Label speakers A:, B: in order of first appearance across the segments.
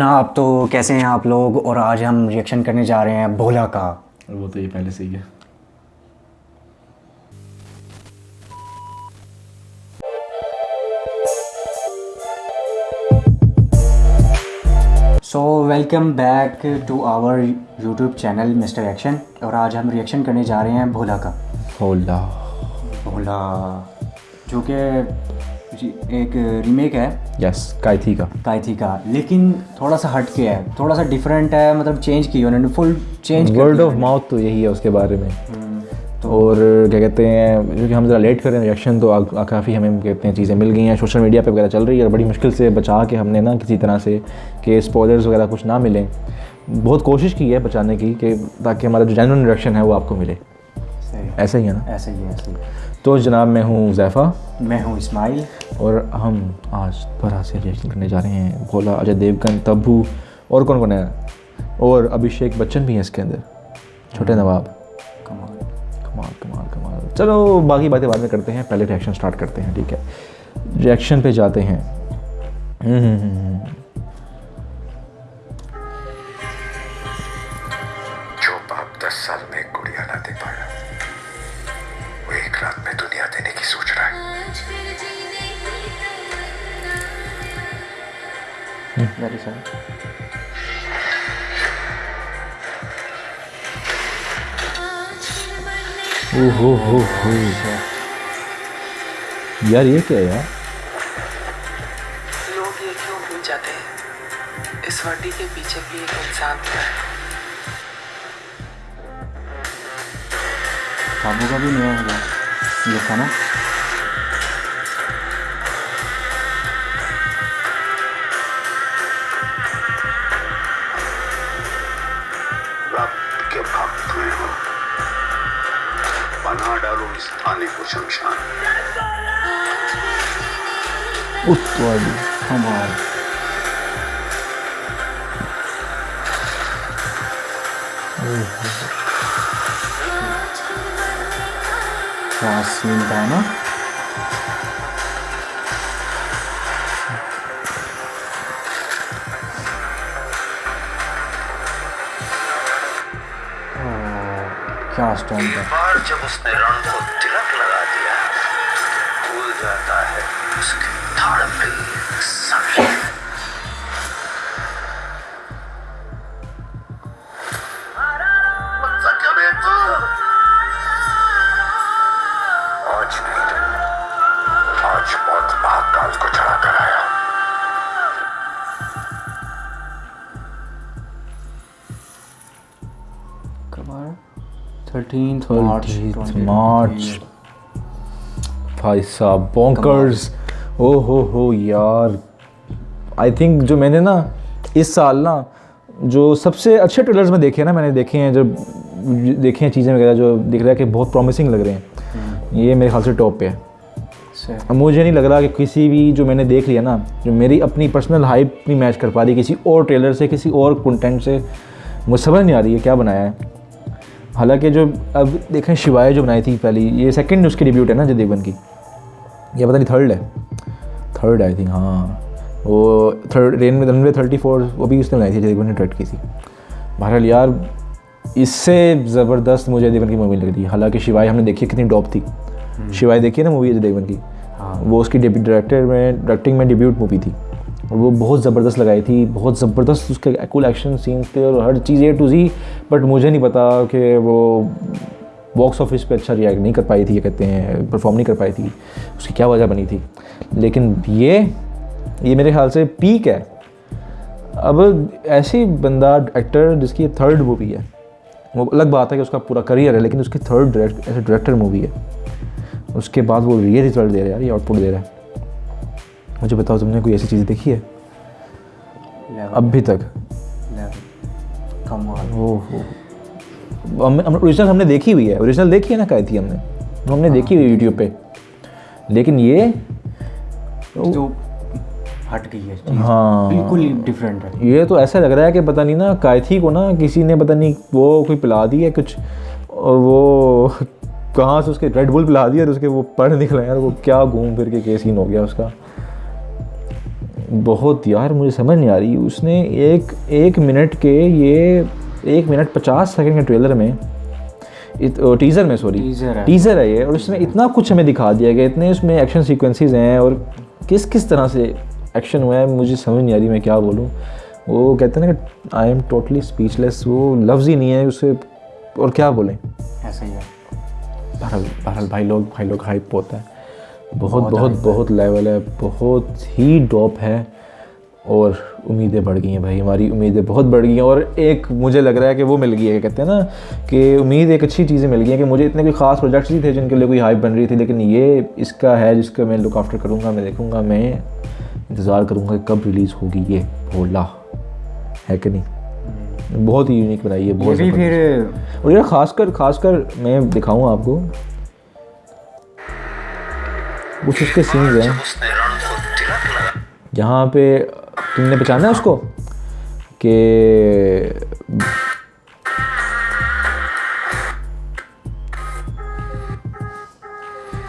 A: ना आप तो कैसे हैं आप लोग? और आज हम रिएक्शन करने जा रहे हैं भोला का।
B: वो तो ये पहले से ही है।
A: So welcome back to our YouTube channel Mr Action और आज हम रिएक्शन करने जा रहे हैं भोला का।
B: होला
A: भोला जो कि एक रीमेक है।
B: यस कायथी का
A: काइथी का लेकिन थोड़ा सा हट के है। थोड़ा सा डिफरेंट है मतलब चेंज की उन्होंने। Full change
B: word of mouth तो यही है उसके बारे में। तो और क्या कहते हैं क्योंकि हम ज़रा लेट कर रहे हैं रिएक्शन तो काफ़ी हमें कहते हैं चीज़ें मिल गई हैं। सोशल मीडिया पे वगैरह चल रही है और बड़ी मुश्किल से बचा के हमने ना किसी तरह से कि स्पॉयलर्स वगैरह कुछ ना मिलें। बहुत कोशिश की है बचाने की कि ताकि हमारा जो जेनुअन रिएक्शन है वो आपको मिले। ऐसा ही है ना?
A: ऐसा ही है ऐसे ही।
B: तो जनाब मैं हूँ जैफ़ा।
A: मैं हूँ इस्माइल।
B: और हम आज दोबारा से रिएक्शन करने जा रहे हैं। भोला अजय देवगन तब्बू और कौन कौन है? और अभिषेक बच्चन भी हैं इसके अंदर। छोटे नवाब।
A: कमाल।
B: कमाल कमाल कमाल। चलो बाकी बातें बाद में करते हैं। पहले रिएक्शन स्टार्ट करते हैं ठीक है? रिएक्शन पे जाते हैं। हम्म, हम्म, हम्म।
C: जो बाप दस साल में है
A: वेरी सर
B: ओहो हो हो यार ये क्या है यार?
D: लोग ये क्यों भूल जाते हैं? इस वर्दी के पीछे भी एक इंसान था
A: काबू का भी नहीं होगा ये था ना
C: बना डालो इस थाने को शमशान
B: उत्तवादी
A: क्या सीन था
C: बार जब उसने रण को तिलक लगा दिया, भूल जाता है उसकी धड़
A: थर्टीन
B: मार्च भाई साहब बॉन्कर्स ओ हो हो यार. आई थिंक जो मैंने ना इस साल ना जो सबसे अच्छे ट्रेलर्स में देखे हैं ना मैंने देखे हैं जब देखे हैं चीज़ें वगैरह जो दिख रहा है कि बहुत प्रॉमिसिंग लग रहे हैं। ये मेरे ख्याल से टॉप पे है। अब मुझे नहीं लग रहा कि किसी भी जो मैंने देख लिया ना जो मेरी अपनी पर्सनल हाइप नहीं मैच कर पा रही किसी और ट्रेलर से किसी और कंटेंट से मुझे समझ नहीं आ रही है क्या बनाया है। हालाँकि जो अब देखें शिवाय जो बनाई थी पहली ये सेकंड उसकी डिब्यूट है ना अजय देवगन की। ये पता नहीं थर्ड है। थर्ड आई थिंक हाँ। वो थर्ड रेन में रनवे थर्टी फोर वो भी उसने बनाई थी अजय देवगन ने डायरेक्ट की थी। बहरहाल यार इससे ज़बरदस्त मुझे देवगन की मूवी लग रही हालाँकि शिवाय हमने देखी कितनी डॉप थी। शिवाय देखी है ना मूवी अजय देवगन की? हाँ। वो उसकी डायरेक्टर में डायरेक्टिंग में डिब्यूट मूवी थी। और वो बहुत ज़बरदस्त लगाई थी, बहुत ज़बरदस्त उसके कुल एक्शन सीन्स थे और हर चीज़ ए टू जी बट मुझे नहीं पता कि वो बॉक्स ऑफ़िस पे अच्छा रिएक्ट नहीं कर पाई थी, ये कहते हैं परफॉर्म नहीं कर पाई थी, उसकी क्या वजह बनी थी। लेकिन ये ये मेरे ख्याल से पीक है। अब ऐसी बंदा एक्टर जिसकी थर्ड मूवी है, वो अलग बात है कि उसका पूरा करियर है, लेकिन उसकी थर्ड डायरेक्ट ऐसे डायरेक्टर मूवी है। उसके बाद वो ये रिज़ल्ट दे रहा है ये आउटपुट दे रहा है। मुझे बताओ तुमने कोई ऐसी चीज़ देखी है? अभी तक?
A: कमाल
B: ओहो। हम हम ओरिजिनल हमने देखी हुई है। ओरिजिनल देखी है ना कही थी हमने हमने देखी हुई यूट्यूब पे। लेकिन ये
A: तो हट गई है चीज़।
B: हाँ।
A: बिल्कुल डिफरेंट है।
B: ये तो ऐसा लग रहा है कि पता नहीं ना कायथी को ना किसी ने पता नहीं वो कोई पिला दी है कुछ और वो कहाँ से उसके रेड बुल पिला दिया और उसके वो पढ़ निकला यार वो क्या घूम फिर के के सीन हो गया उसका। बहुत यार मुझे समझ नहीं आ रही। उसने एक एक मिनट के ये एक मिनट पचास सेकंड के ट्रेलर में इत, टीज़र में सॉरी
A: Teaser है।
B: टीज़र है ये और उसमें इतना कुछ हमें दिखा दिया गया इतने उसमें एक्शन सीक्वेंसेस हैं और किस किस तरह से एक्शन हुआ है मुझे समझ नहीं आ रही मैं क्या बोलूँ। वो कहते हैं ना कि आई एम टोटली स्पीचलेस वो लफ्ज़ ही नहीं है उसे और क्या बोलें?
A: ऐसा ही है।
B: बहरहाल बहरहाल भाई लोग भाई लोग हाइप होता है। बहुत बहुत बहुत लेवल है बहुत ही डॉप है और उम्मीदें बढ़ गई हैं भाई हमारी उम्मीदें बहुत बढ़ गई हैं और एक मुझे लग रहा है कि वो मिल गई है कहते हैं ना कि उम्मीद एक अच्छी चीज़ें मिल गई हैं कि मुझे इतने कोई ख़ास प्रोजेक्ट्स नहीं थे जिनके लिए कोई हाइप बन रही थी लेकिन ये इसका है जिसका मैं लुक आफ्टर करूँगा मैं देखूँगा मैं इंतज़ार करूँगा कब रिलीज़ होगी ये भोला है कि नहीं? बहुत ही यूनिक बनाई है बहुत।
A: फिर
B: और यार खासकर खासकर मैं दिखाऊँ आपको कुछ उसके सीन्स हैं। जहाँ पे तुमने पहचाना है उसको? कि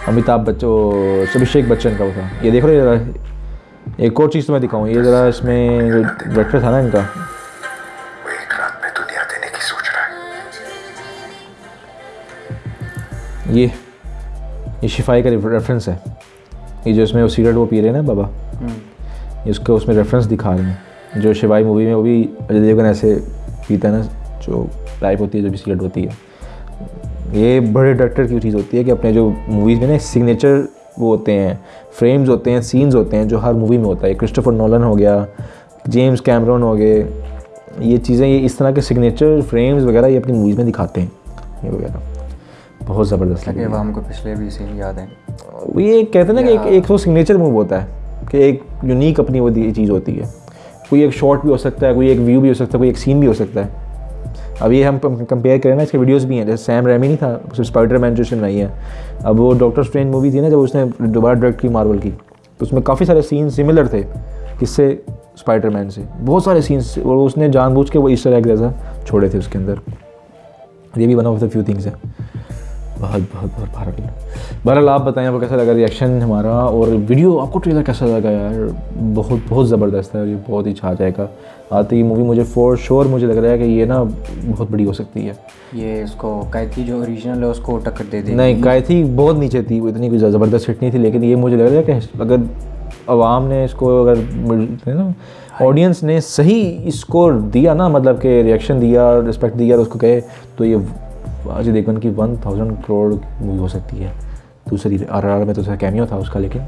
B: अमिताभ बच्चन, अभिषेक बच्चन का वो था। ये देख रहे हो जरा, एक और चीज़ तो मैं दिखाऊँ। ये ज़रा इसमें जो डायरेक्टर था ना इनका। ये ये शिफाई का रेफरेंस है। ये जो इसमें वो सिगरेट वो पी रहे हैं ना बाबा ये उसका उसमें रेफरेंस दिखा रहे हैं। जो शिवाई मूवी में वो भी अजय देवगन ऐसे पीता है ना जो टाइप होती है जो भी सिगरेट होती है। ये बड़े डायरेक्टर की चीज़ होती है कि अपने जो मूवीज़ में ना सिग्नेचर वो होते हैं फ्रेम्स होते हैं सीन्स होते हैं जो हर मूवी में होता है। क्रिस्टोफर नोलन हो गया जेम्स कैमरन हो गए ये चीज़ें ये इस तरह के सिग्नेचर फ्रेम्स वगैरह ये अपनी मूवीज़ में दिखाते हैं। ये वगैरह। बहुत ज़बरदस्त लगे
A: हमको पिछले भी सीन याद है।
B: ये कहते हैं ना कि एक एक तो सिग्नेचर मूव होता है कि एक यूनिक अपनी वो चीज़ होती है। कोई एक शॉट भी हो सकता है कोई एक व्यू भी हो सकता है कोई एक सीन भी हो सकता है। अब ये हम कंपेयर करें ना इसके वीडियोस भी हैं जैसे सैम रेमी नहीं था स्पाइडर मैन जो बनाई है। अब वो डॉक्टर स्ट्रेंज मूवी थी ना जब उसने दोबारा डायरेक्ट की मार्वल की तो उसमें काफ़ी सारे सीन सिमिलर थे किससे? स्पाइडर मैन से। बहुत सारे सीन्स और उसने जानबूझ के वो ईस्टर एग जैसा छोड़े थे उसके अंदर। ये भी one of the few things है। बहुत बहुत बहुत बहरहाल बहरहाल आप बताएँ आपको कैसा लगा रिएक्शन हमारा? और वीडियो आपको ट्रेलर कैसा लगा यार? बहुत बहुत ज़बरदस्त है और ये बहुत ही छा जाएगा। आते ही मूवी मुझे फॉर श्योर मुझे लग रहा है कि ये ना बहुत बड़ी हो सकती है।
A: ये उसको कैथी जो ओरिजिनल है उसको टक्कर दे देगी।
B: नहीं गायथी बहुत नीचे थी वो इतनी कोई ज़बरदस्त हिट नहीं थी लेकिन ये मुझे लग रहा है कि अगर आवाम ने इसको अगर है ना ऑडियंस ने सही इसको दिया ना मतलब कि रिएक्शन दिया रिस्पेक्ट दिया और उसको कहे तो ये अजय देवगन की वन थाउज़ेंड करोड़ मूवी हो सकती है। दूसरी आर आर में तो उसका कैमियो था उसका लेकिन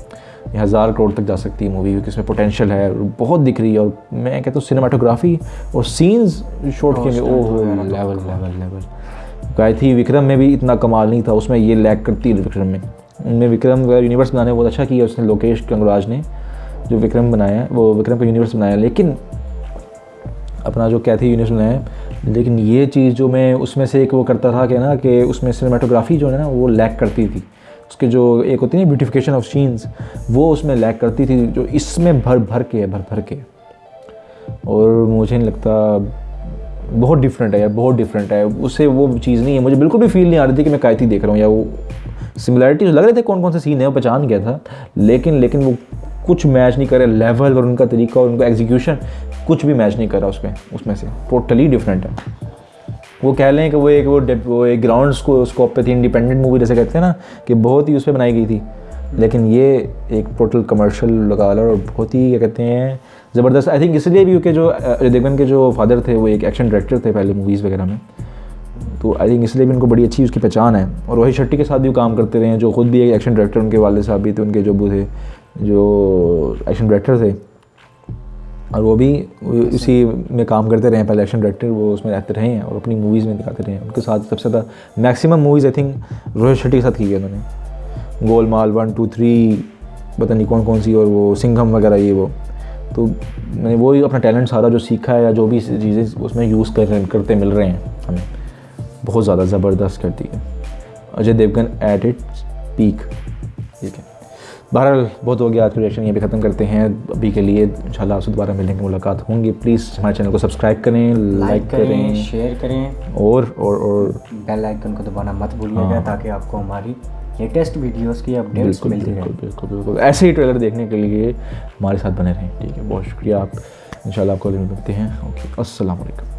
B: ये हज़ार करोड़ तक जा सकती है मूवी क्योंकि इसमें पोटेंशियल है बहुत दिख रही है और मैं कहता हूँ सिनेमाटोग्राफी और सीन्स शॉट के में ओह level level level Gayatri Vikram में भी इतना कमाल नहीं था उसमें ये लैक करती है विक्रम में। उनमें विक्रम का यूनिवर्स बनाने बहुत अच्छा किया उसने लोकेश कंगराज ने जो विक्रम बनाया वो विक्रम का यूनिवर्स बनाया लेकिन अपना जो कैथी यूनिवर्स बनाया है लेकिन ये चीज़ जो मैं उसमें से एक वो करता था कि ना कि उसमें सिनेमाटोग्राफी जो है ना, वो लैक करती थी। उसके जो एक होती है ना ब्यूटिफिकेशन ऑफ़ सीन्स वो उसमें लैक करती थी, जो इसमें भर भर के भर भर के। और मुझे नहीं लगता, बहुत डिफरेंट है यार, बहुत डिफरेंट है। उससे वो चीज़ नहीं है, मुझे बिल्कुल भी फील नहीं आ रही थी कि मैं कायती देख रहा हूँ, या वो सिमिलैरिटी लग रहे थे कौन कौन से सीन है, वो पहचान गया था। लेकिन लेकिन वो कुछ मैच नहीं करे लेवल और उनका तरीका और उनका एग्जीक्यूशन कुछ भी मैच नहीं करा उसमें उसमें से। टोटली डिफरेंट है। वो कह लें कि वो एक, वो वो एक ग्राउंड स्कोप पे थी इंडिपेंडेंट मूवी जैसे कहते हैं ना, कि बहुत ही उस पर बनाई गई थी। लेकिन ये एक टोटल कमर्शियल लगा लो और बहुत ही, क्या कहते हैं, ज़बरदस्त। आई थिंक इसलिए भी क्योंकि जो अजय देवगन के जो फादर थे, वो एक एक्शन डायरेक्टर थे पहले मूवीज़ वगैरह में। तो आई थिंक इसलिए भी उनको बड़ी अच्छी उसकी पहचान है। और रोहित शेट्टी के साथ भी काम करते रहे हैं, जो खुद भी एक एक्शन डायरेक्टर उनके वाले साहब भी थे, उनके जो थे, जो एक्शन डायरेक्टर थे। और वो भी इसी में काम करते रहे पहले एक्शन डायरेक्टर वो उसमें रहते रहे हैं और अपनी मूवीज़ में दिखाते रहे हैं। उनके साथ सबसे ज़्यादा maximum movies I think Rohit Shetty के साथ की है उन्होंने। गोलमाल वन टू थ्री पता नहीं कौन कौन सी और वो सिंघम वगैरह ये वो। तो मैंने वो ही अपना टैलेंट सारा जो सीखा है या जो भी चीज़ें उसमें यूज़ कर करते मिल रहे हैं, हमें बहुत ज़्यादा ज़बरदस्त करती है। Ajay Devgn at it peak ठीक है। बहरहाल बहुत हो गया। आज का रिएक्शन ये भी ख़त्म करते हैं। अभी के लिए इंशाल्लाह आपसे दोबारा मिलेंगे मुलाकात होंगी। प्लीज़ हमारे चैनल को सब्सक्राइब करें
A: लाइक करें शेयर करें।
B: और और और।
A: बेल आइकन को दबाना मत भूलिएगा हाँ। ताकि आपको हमारी लेटेस्ट वीडियोस की अपडेट्स मिलती रहे
B: बिल्कुल बिल्कुल ऐसे ही ट्रेलर देखने के लिए हमारे साथ बने रहें। ठीक है बहुत शुक्रिया आप। इंशाल्लाह आपको मिलते हैं। ओके अस्सलाम वालेकुम